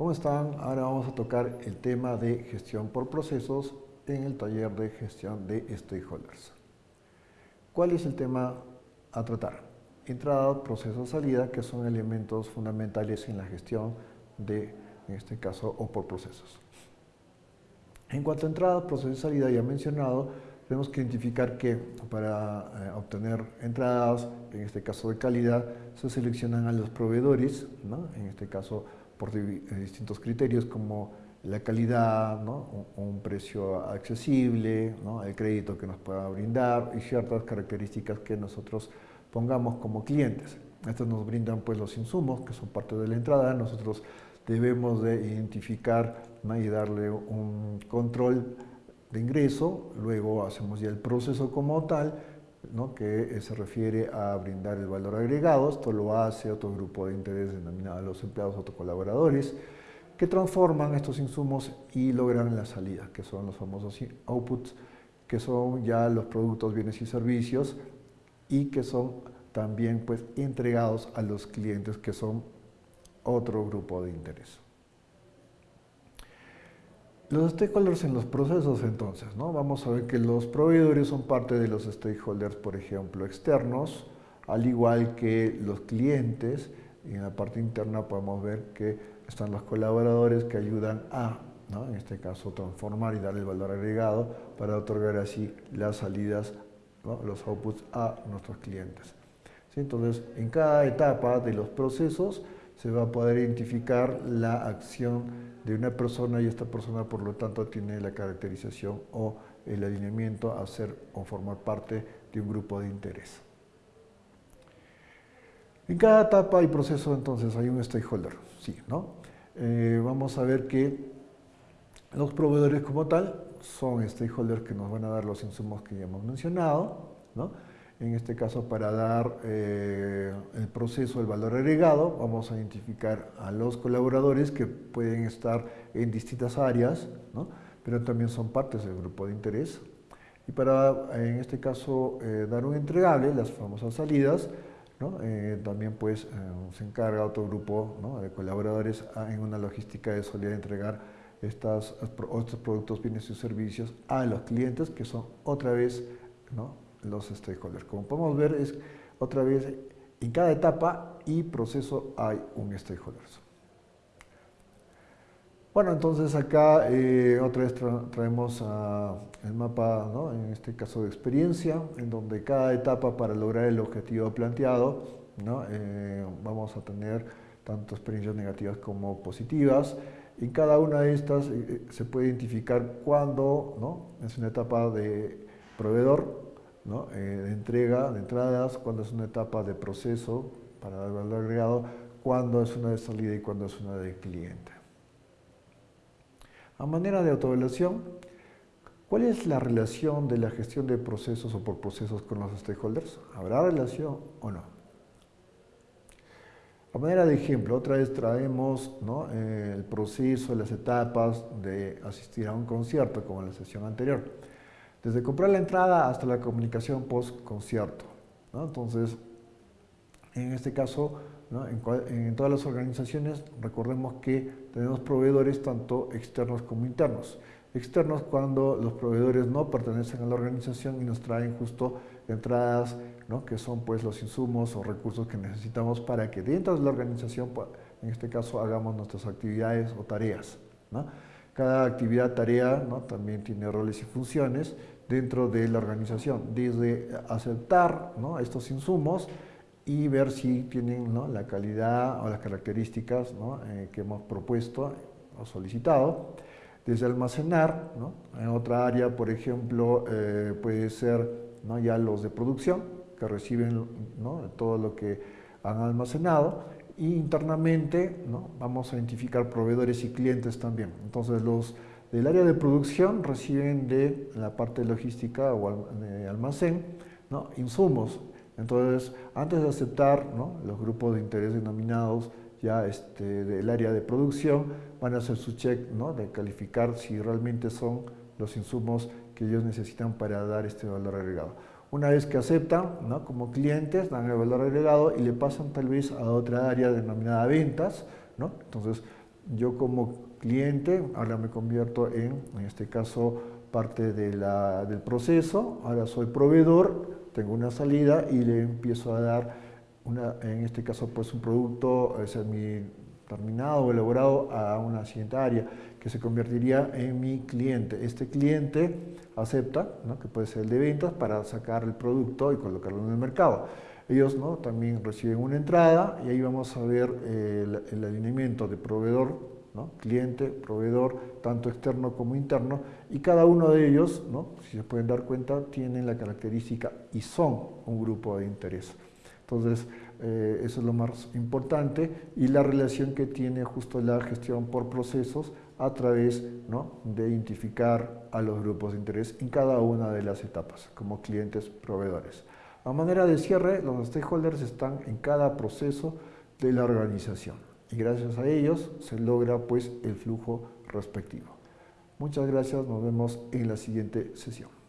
¿Cómo están? Ahora vamos a tocar el tema de gestión por procesos en el taller de gestión de stakeholders. ¿Cuál es el tema a tratar? Entrada, proceso, salida, que son elementos fundamentales en la gestión de, en este caso, o por procesos. En cuanto a entrada, proceso y salida, ya mencionado, tenemos que identificar que para eh, obtener entradas, en este caso de calidad, se seleccionan a los proveedores, ¿no? en este caso por eh, distintos criterios como la calidad, un, precio accesible, el crédito que nos pueda brindar y ciertas características que nosotros pongamos como clientes. Estos nos brindan pues los insumos que son parte de la entrada, nosotros debemos de identificar y darle un control de ingreso, luego hacemos ya el proceso como tal, que eh, se refiere a brindar el valor agregado, esto lo hace otro grupo de interés denominado los empleados autocolaboradores, que transforman estos insumos y logran la salida, que son los famosos outputs, que son ya los productos, bienes y servicios, y que son también pues, entregados a los clientes, que son otro grupo de interés. Los stakeholders en los procesos entonces, ¿no? vamos a ver que los proveedores son parte de los stakeholders, por ejemplo, externos, al igual que los clientes, y en la parte interna podemos ver que están los colaboradores que ayudan a, ¿no? en este caso, transformar y dar el valor agregado para otorgar así las salidas, los outputs a nuestros clientes. Entonces, en cada etapa de los procesos se va a poder identificar la acción de una persona y esta persona por lo tanto tiene la caracterización o el alineamiento a ser o formar parte de un grupo de interés. En cada etapa y proceso entonces hay un stakeholder, sí, ¿no? Eh, vamos a ver que los proveedores como tal son stakeholders que nos van a dar los insumos que ya hemos mencionado, ¿no? En este caso, para dar eh, el proceso, el valor agregado, vamos a identificar a los colaboradores que pueden estar en distintas áreas, pero también son partes del grupo de interés. Y para, en este caso, eh, dar un entregable, las famosas salidas, eh, también pues, se encarga otro grupo de colaboradores en una logística de solidar entregar estas, estos productos, bienes y servicios a los clientes, que son otra vez ¿no? Los stakeholders. Como podemos ver, es otra vez, en cada etapa y proceso hay un stakeholder. Bueno, entonces acá eh, otra vez traemos el mapa, en este caso de experiencia, en donde cada etapa para lograr el objetivo planteado, eh, vamos a tener tanto experiencias negativas como positivas. En cada una de estas eh, se puede identificar cuándo ¿no? es una etapa de proveedor, eh, de entrega, de entradas, cuando es una etapa de proceso para dar valor agregado, cuando es una de salida y cuando es una de cliente. A manera de autoevaluación, ¿cuál es la relación de la gestión de procesos o por procesos con los stakeholders? ¿Habrá relación o no? A manera de ejemplo, otra vez traemos eh, el proceso, las etapas de asistir a un concierto, como en la sesión anterior desde comprar la entrada hasta la comunicación post-concierto. Entonces, en este caso, en, todas las organizaciones, recordemos que tenemos proveedores tanto externos como internos. Externos cuando los proveedores no pertenecen a la organización y nos traen justo entradas, que son pues los insumos o recursos que necesitamos para que dentro de la organización, pues, en este caso, hagamos nuestras actividades o tareas. Cada actividad, tarea, también tiene roles y funciones dentro de la organización, desde aceptar estos insumos y ver si tienen la calidad o las características eh, que hemos propuesto o solicitado, desde almacenar, en otra área, por ejemplo, eh, puede ser ya los de producción, que reciben todo lo que han almacenado, y internamente vamos a identificar proveedores y clientes también. Entonces los del área de producción reciben de la parte logística o almacén insumos. Entonces, antes de aceptar los grupos de interés denominados ya este, del área de producción, van a hacer su check de calificar si realmente son los insumos que ellos necesitan para dar este valor agregado. Una vez que aceptan, como clientes, dan el valor agregado y le pasan tal vez a otra área denominada ventas. Entonces, yo como cliente, ahora me convierto en, en este caso, parte de del proceso, ahora soy proveedor, tengo una salida y le empiezo a dar, una, en este caso, pues un producto mi terminado o elaborado a una siguiente área que se convertiría en mi cliente. Este cliente acepta, que puede ser el de ventas, para sacar el producto y colocarlo en el mercado. Ellos también reciben una entrada y ahí vamos a ver el, el alineamiento de proveedor, ¿no? cliente, proveedor, tanto externo como interno, y cada uno de ellos, si se pueden dar cuenta, tienen la característica y son un grupo de interés. Entonces, eh, eso es lo más importante y la relación que tiene justo la gestión por procesos a través ¿no? de identificar a los grupos de interés en cada una de las etapas, como clientes, proveedores. A manera de cierre, los stakeholders están en cada proceso de la organización y gracias a ellos se logra pues el flujo respectivo. Muchas gracias, nos vemos en la siguiente sesión.